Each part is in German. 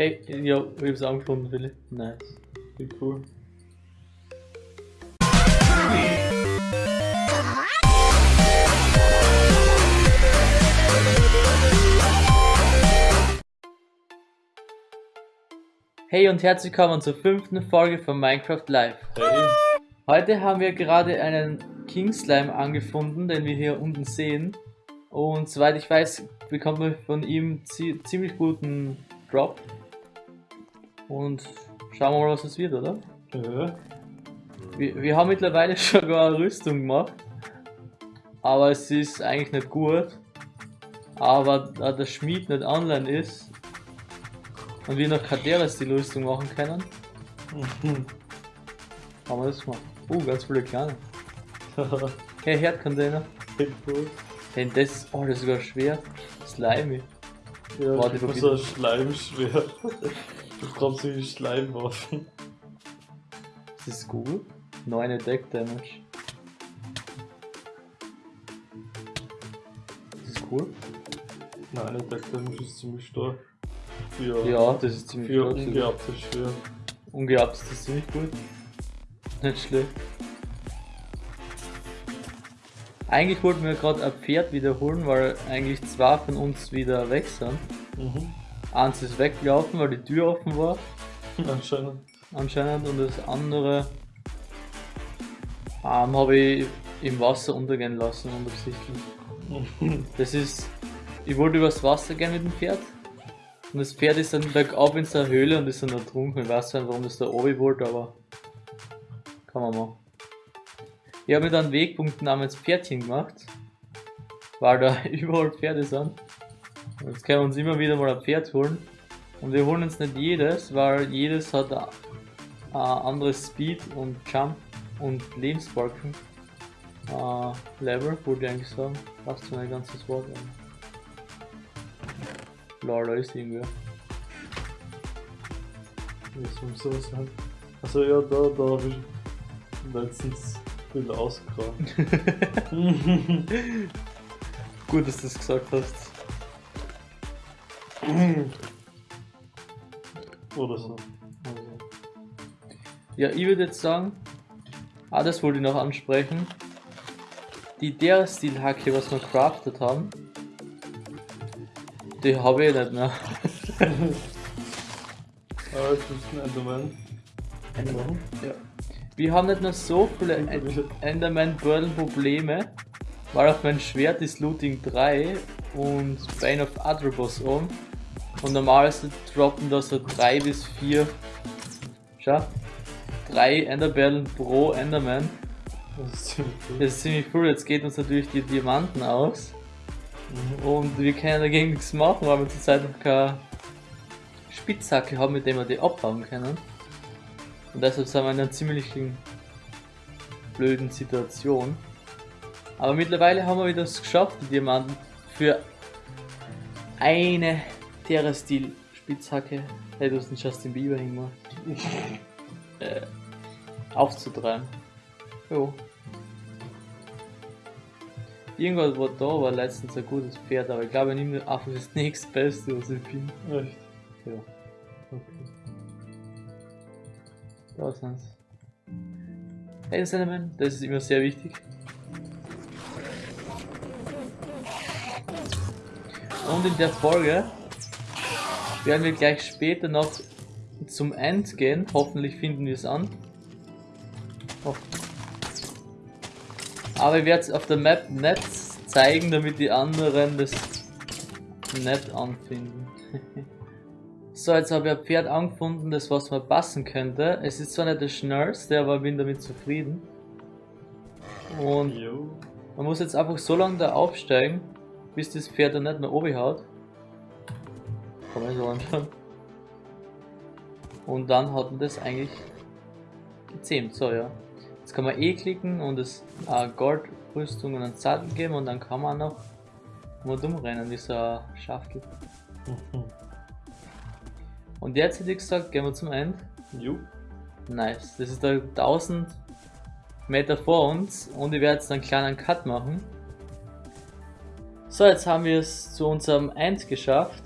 Hey, ja, ich hab's angefunden, Willi. Nice. Wie cool. Hey und herzlich willkommen zur fünften Folge von Minecraft Live. Hey. Heute haben wir gerade einen King Slime angefunden, den wir hier unten sehen. Und soweit ich weiß, bekommt man von ihm zi ziemlich guten Drop. Und schauen wir mal, was es wird, oder? Ja. Wir, wir haben mittlerweile schon gar eine Rüstung gemacht. Aber es ist eigentlich nicht gut. Aber da der Schmied nicht online ist und wir noch Kaderas die Rüstung machen können, haben wir das gemacht. Oh, ganz viele kleine. Hey, Herdcontainer. Hey, das oh, das ist sogar schwer. Slimy. Ja, Warte, ich so ein Schleimschwert. Du bekommst irgendwie Schleimwaffen. Das ist gut. 9 Attack Damage. Das ist cool. Nein, der Deck Damage ist ziemlich stark. Für, Ja, das ist ziemlich für stark. ungeabtes Schwert. Ungehabt ist das ziemlich gut. Nicht schlecht. Eigentlich wollten wir gerade ein Pferd wiederholen, weil eigentlich zwei von uns wieder weg sind. Mhm. Eins ist weggelaufen, weil die Tür offen war, Anscheinend. anscheinend, und das andere ähm, habe ich im Wasser untergehen lassen, unabsichtlich. Das ist, ich wollte übers Wasser gehen mit dem Pferd. Und das Pferd ist dann bergab in seiner Höhle und ist dann ertrunken. Ich weiß nicht, warum das da oben wollte, aber kann man machen. Ich habe mir dann einen Wegpunkt namens Pferdchen gemacht, weil da überall Pferde sind. Jetzt können wir uns immer wieder mal ein Pferd holen. Und wir holen uns nicht jedes, weil jedes hat ein, ein anderes Speed und Jump und Lebensbalken. Äh, Level, wollte ich eigentlich sagen. Passt zu mein ganzes Wort. Lol, da ist irgendwer. Was muss so sein? Also ja, da, da hab ich letztens viel ausgekramt. Gut, dass du das gesagt hast. Oder so. Ja, ich würde jetzt sagen, ah, das wollte ich noch ansprechen. Die der Stilhacke, was wir craftet haben, die habe ich nicht mehr. Ah, ich muss einen Enderman. machen. Ja. Wir haben nicht mehr so viele En- Enderman Probleme, weil auf mein Schwert ist Looting 3 und Bane of Atrobos um. Und normalerweise droppen da so 3 bis 4. Schau. 3 Enderperlen pro Enderman. Das ist ziemlich cool. Das ist ziemlich cool. Jetzt geht uns natürlich die Diamanten aus. Mhm. Und wir können dagegen nichts machen, weil wir zurzeit noch keine Spitzhacke haben, mit der wir die abhauen können. Und deshalb sind wir in einer ziemlichen blöden Situation. Aber mittlerweile haben wir wieder es geschafft, die Diamanten für eine Terra-Stil Spitzhacke. Hey, du hast den Justin Bieber hingemacht. äh, aufzutreiben. Jo. Irgendwas war da, war letztens ein gutes Pferd, aber ich glaube, ich nehme einfach das nächstbeste, was ich finde. Echt? Ja. Okay. Da sind's. Hey Cinnamon, das ist immer sehr wichtig. Und in der Folge werden wir gleich später noch zum End gehen. Hoffentlich finden wir es an. Oh. Aber ich werde es auf der Map nicht zeigen, damit die anderen das nicht anfinden. So, jetzt habe ich ein Pferd angefunden, das was mir passen könnte. Es ist zwar nicht der schnellste, aber ich bin damit zufrieden. Und man muss jetzt einfach so lange da aufsteigen, bis das Pferd dann nicht mehr oben haut. Kann man so anschauen. Und dann hat man das eigentlich gezähmt. So, ja. Jetzt kann man E klicken und es äh, Goldrüstung und einen Sattel geben und dann kann man noch mal dumm rennen wie so ein Schaftel. Mhm. Und jetzt hätte ich gesagt, gehen wir zum End. Jo. Nice. Das ist da 1000 Meter vor uns und ich werde jetzt einen kleinen Cut machen. So, jetzt haben wir es zu unserem End geschafft.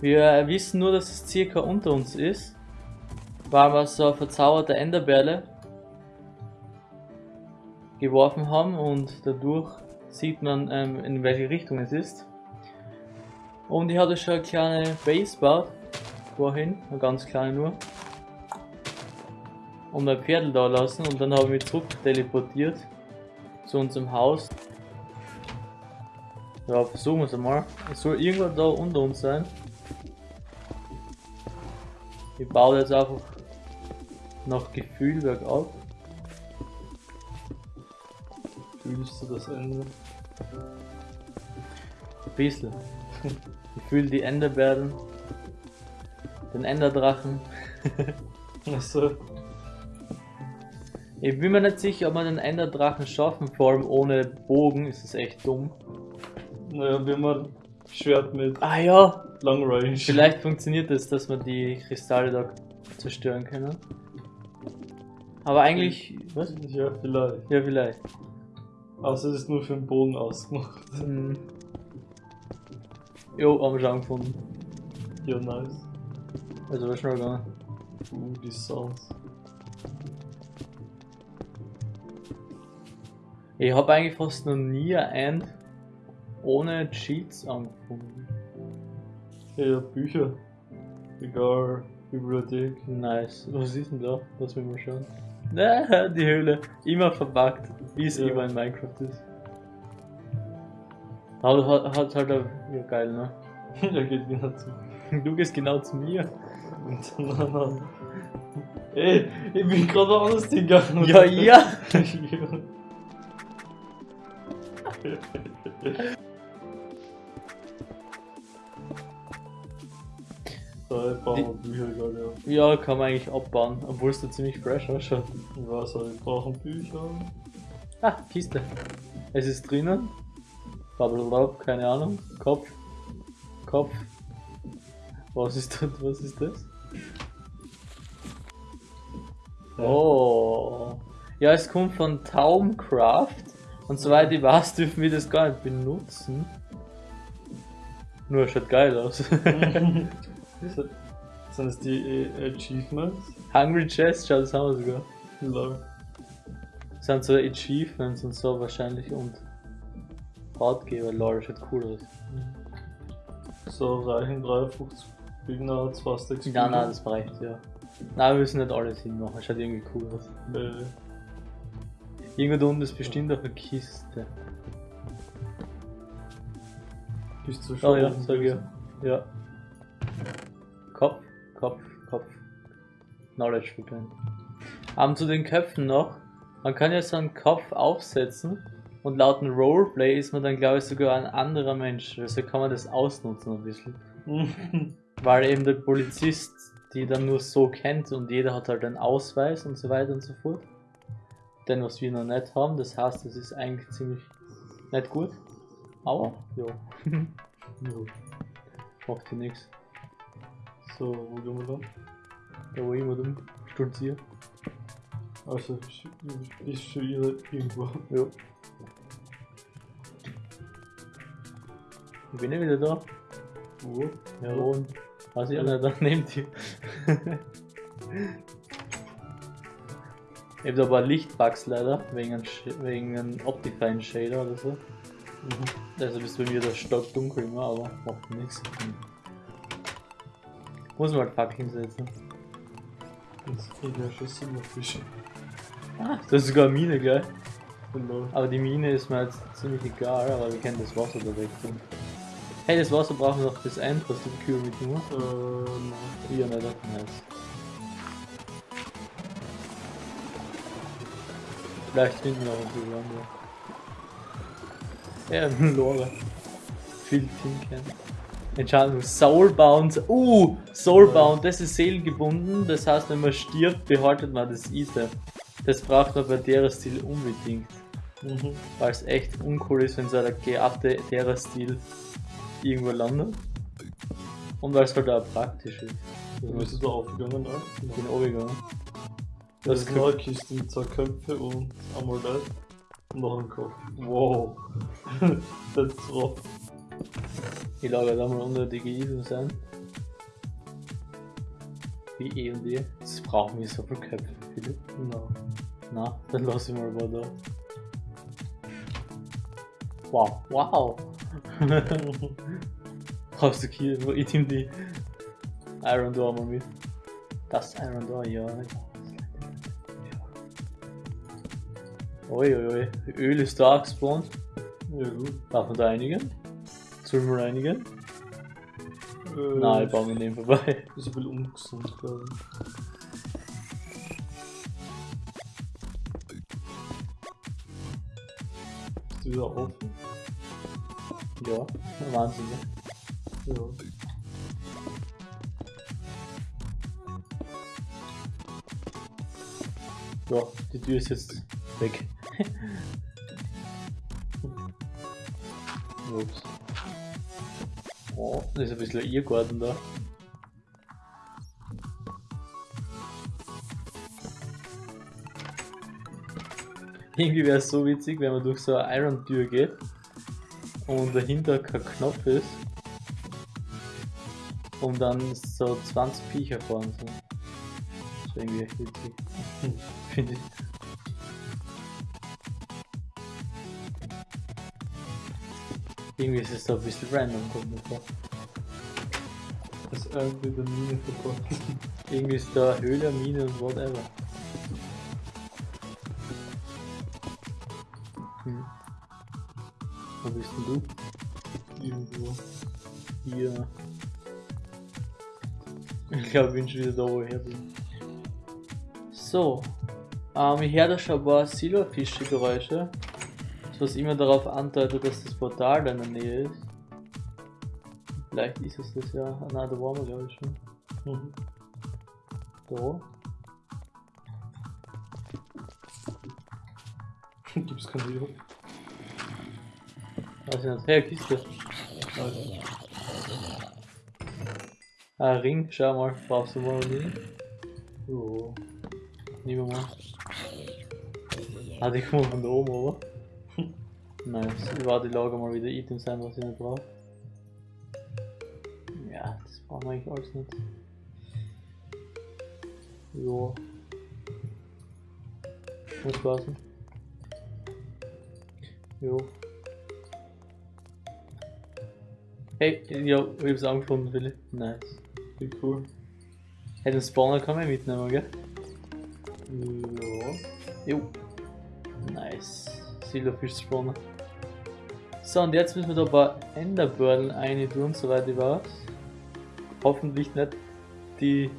Wir wissen nur, dass es circa unter uns ist, weil wir so verzauberte Enderperle geworfen haben und dadurch sieht man, ähm, in welche Richtung es ist. Und ich hatte schon eine kleine Base gebaut, vorhin, eine ganz kleine nur, und mein Pferdl da lassen und dann habe ich mich zurück teleportiert zu unserem Haus. Ja, versuchen wir es einmal. Es soll irgendwo da unter uns sein. Ich baue jetzt einfach nach Gefühl bergab. Fühlst du das Ende? Ein bisschen. Ich fühle die Enderbeeren, den Enderdrachen. Achso. Ich bin mir nicht sicher, ob wir den Enderdrachen schaffen, vor allem ohne Bogen ist es echt dumm. Naja, wie man Schwert mit Ah ja, Long Range. vielleicht funktioniert es, dass wir die Kristalle da zerstören können. Aber eigentlich, was? Ja, vielleicht. Ja, vielleicht. Außer es ist nur für den Bogen ausgemacht. Hm. Jo, haben wir schon gefunden. Ja, nice. Also war schnell gegangen. Uh, die Sounds. Ich habe eigentlich fast noch nie ein End ohne Cheats angefunden. Ja, ja, Bücher. Egal, Bibliothek. Nice. Was ist denn da? Lass mich mal schauen. Na, die Höhle. Immer verpackt, wie es Ja. immer in Minecraft ist. Aber hat, hat halt auch, ja geil, ne? er geht wieder zu. Du gehst genau zu mir. Ey, ich bin gerade woanders hingegangen. Ja, ja! Wir Bücher gerade, ja. Ja, kann man eigentlich abbauen, obwohl es da ziemlich fresh ausschaut. Ich weiß, aber wir brauchen Bücher. Ah, Kiste. Es ist drinnen. Blablabla, keine Ahnung. Kopf. Kopf. Was ist das? Was ist das? Oh. Ja, es kommt von Taumcraft. Und soweit ich weiß, dürfen wir das gar nicht benutzen. Nur es schaut geil aus. Sind das die äh, Achievements? Hungry Chest, schau, das haben wir sogar. Lol. Das sind so Achievements und so wahrscheinlich und Ratgeber, lol, schaut cool aus. So, reichen 53 Gegner, 2 Stacks Nein, nein, das reicht, ja. Nein, wir müssen nicht alles hinmachen, schaut irgendwie cool aus. Äh, Irgendwo da unten ist bestimmt auch eine Kiste. bist du Oh schon? ja, oben sag ja. gewesen? Ja. Kopf, Kopf, Kopf. Knowledge verwenden. Aber zu den Köpfen noch. Man kann ja so einen Kopf aufsetzen und laut dem Roleplay ist man dann glaube ich sogar ein anderer Mensch. Also kann man das ausnutzen ein bisschen. Weil eben der Polizist die dann nur so kennt und jeder hat halt einen Ausweis und so weiter und so fort. Denn was wir noch nicht haben, das heißt, das ist eigentlich ziemlich nicht gut. Aber, ja, ja. macht ja nichts. So, wo gehen wir dann? Da wo ich immer dumm stolziere. Also, sch- bist schon ihr irgendwo. Ja. Ich bin ja wieder da. Wo? Ja, und weiß ich auch nicht, da nehmt ihr. ich hab da aber Lichtbugs leider, wegen einem, wegen einem Optifine Shader oder so. Mhm. Also bist bei mir das stock dunkel immer, aber macht nichts. Muss man Fackeln hinsetzen. Das schon Silberfische. Ah, das ist sogar eine Mine, gell? Aber die Mine ist mir jetzt ziemlich egal, aber wir können das Wasser da weg tun. Hey, das Wasser brauchen wir noch bis End, was die Kühe mitnehmen. Äh, nein. Ja, nicht, nice. Vielleicht finden wir auch ein bisschen andere. Ja, ein Lore. Viel Tinken. Entscheidung. Soulbound. Uh, Soulbound, das ist seelengebunden. Das heißt, wenn man stirbt, behaltet man das Item. Das braucht man bei der Stil unbedingt. Mhm. Weil es echt uncool ist, wenn so ein geabte derer Stil irgendwo landet. Und weil es halt auch praktisch ist. Du bist du da aufgegangen, ne? Ich bin runtergegangen. Das Das ist eine Kiste mit zwei Köpfe und Amulett. Und noch ein Kopf. Wow. das ist drauf. Ich lagere da mal unnötige Items ein. Wie E und E. Das brauchen wir so viel Köpfe, Philipp. No. Na, dann lass ich mal mal da. Wow, wow. Brauchst du hier, wo ich ihm die Iron Door mal mit. Das Iron Door, ja. ja. Uiuiui, Öl ist da gespawnt. Ja gut. Darf man da einigen? Sollen wir einigen? Äh, Nein, ich baue mir neben vorbei. Ist ein bisschen ungesund, glaube ich. Ist die wieder offen? Ja, Wahnsinn. ne? Ja. Ja, die Tür ist jetzt weg. Ups. Oh, da ist ein bisschen ein Irrgarten da. Irgendwie wäre es so witzig, wenn man durch so eine Iron-Tür geht und dahinter kein Knopf ist und dann so 20 Viecher fahren so. Das wäre irgendwie echt witzig. Finde ich. Irgendwie ist es so ein bisschen random, kommt mir vor. Das ist irgendwie der Mine verbunden. Irgendwie ist da Höhle, Mine und whatever. Hm. Wo bist denn du? Irgendwo. Hier. Ich glaube, ich bin schon wieder da, wo ich her bin. So. Ähm, ich höre da schon ein paar Silberfische-Geräusche. Was immer darauf andeutet, dass das Portal da in der Nähe ist. Vielleicht ist es das ja. Ah, nein, da waren wir glaube ich schon. Mhm. Da. Gibt's kein Video? Weiß ich nicht. Hey, Kiste. Alter. Ah, Ring, schau mal. Brauchst du mal einen? Jo. Nehmen wir mal. Ah, die kommen von da oben, oder? Nice. Ich warte, ich lager mal wieder Items ein, was ich nicht brauche. Ja, das brauchen wir eigentlich alles nicht. Jo. Muss passen. Jo. Hey, ja, ich hab's angefunden, Willi. Nice. Wie cool. Hey, den Spawner kann man mitnehmen, gell? Ja. Jo. Nice. Silverfish Spawner. So, und jetzt müssen wir da ein paar Enderbördeln rein tun, soweit ich weiß. Hoffentlich nicht die.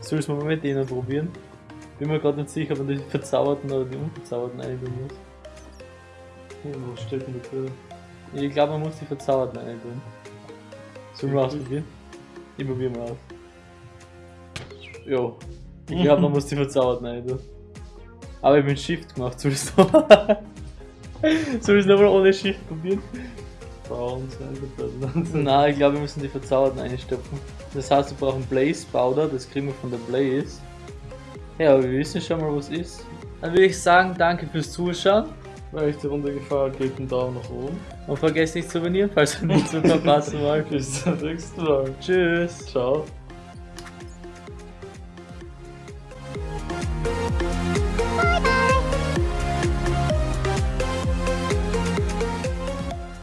Soll's mal mit denen probieren. Bin mir gerade nicht sicher, ob man die verzauberten oder die unverzauberten rein tun muss. Was steht denn da drin? Ich glaube, man muss die verzauberten rein tun. Sollen wir ausprobieren? Ich probier mal aus. Jo. Ich glaube, man muss die verzauberten rein tun. Aber ich bin Shift gemacht, soll ich es nochmal ohne Shift probieren? Nein, ich glaube, wir müssen die verzauberten einstopfen. Das heißt, wir brauchen Blaze Powder, das kriegen wir von der Blaze. Ja, aber wir wissen schon mal, was ist. Dann würde ich sagen, danke fürs Zuschauen. Wenn euch die Runde gefallen hat, gebt einen Daumen nach oben. Und vergesst nicht zu abonnieren, falls ihr nichts mehr verpassen wollt. Bis zum nächsten Mal. Tschüss. Ciao.